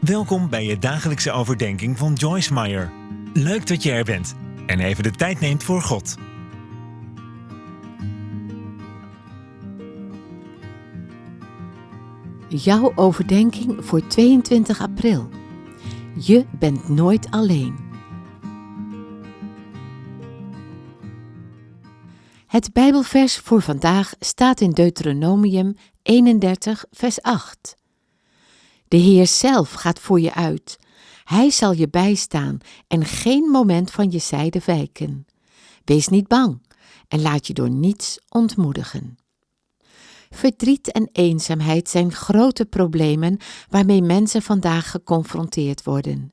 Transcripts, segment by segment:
Welkom bij je dagelijkse overdenking van Joyce Meyer. Leuk dat je er bent en even de tijd neemt voor God. Jouw overdenking voor 22 april. Je bent nooit alleen. Het Bijbelvers voor vandaag staat in Deuteronomium 31, vers 8. De Heer zelf gaat voor je uit. Hij zal je bijstaan en geen moment van je zijde wijken. Wees niet bang en laat je door niets ontmoedigen. Verdriet en eenzaamheid zijn grote problemen waarmee mensen vandaag geconfronteerd worden.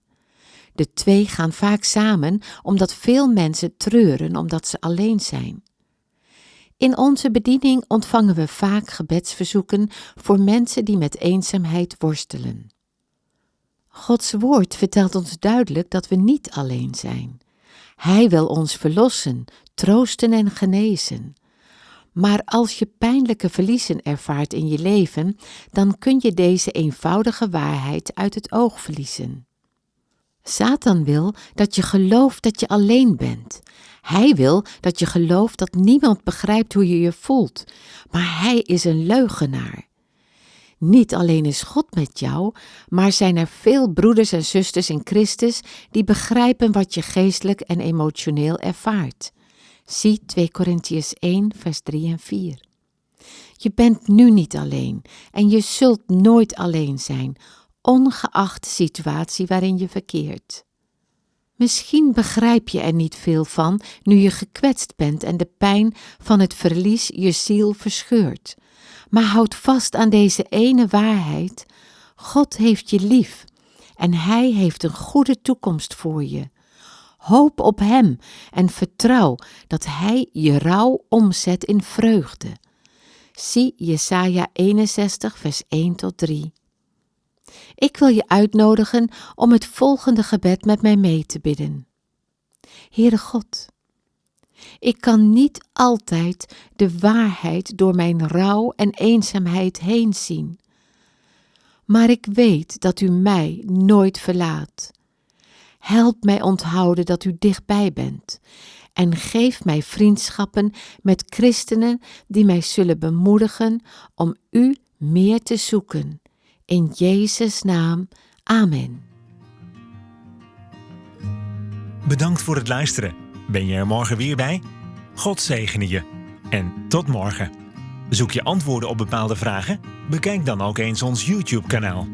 De twee gaan vaak samen omdat veel mensen treuren omdat ze alleen zijn. In onze bediening ontvangen we vaak gebedsverzoeken voor mensen die met eenzaamheid worstelen. Gods woord vertelt ons duidelijk dat we niet alleen zijn. Hij wil ons verlossen, troosten en genezen. Maar als je pijnlijke verliezen ervaart in je leven, dan kun je deze eenvoudige waarheid uit het oog verliezen. Satan wil dat je gelooft dat je alleen bent. Hij wil dat je gelooft dat niemand begrijpt hoe je je voelt, maar hij is een leugenaar. Niet alleen is God met jou, maar zijn er veel broeders en zusters in Christus die begrijpen wat je geestelijk en emotioneel ervaart. Zie 2 Korintiërs 1, vers 3 en 4. Je bent nu niet alleen en je zult nooit alleen zijn, ongeacht de situatie waarin je verkeert. Misschien begrijp je er niet veel van nu je gekwetst bent en de pijn van het verlies je ziel verscheurt. Maar houd vast aan deze ene waarheid: God heeft je lief en Hij heeft een goede toekomst voor je. Hoop op Hem en vertrouw dat Hij je rouw omzet in vreugde. Zie Jesaja 61, vers 1 tot 3. Ik wil je uitnodigen om het volgende gebed met mij mee te bidden. Heere God, ik kan niet altijd de waarheid door mijn rouw en eenzaamheid heen zien, maar ik weet dat u mij nooit verlaat. Help mij onthouden dat u dichtbij bent en geef mij vriendschappen met christenen die mij zullen bemoedigen om u meer te zoeken in Jezus' naam, amen. Bedankt voor het luisteren. Ben je er morgen weer bij? God zegene je. En tot morgen. Zoek je antwoorden op bepaalde vragen? Bekijk dan ook eens ons YouTube-kanaal.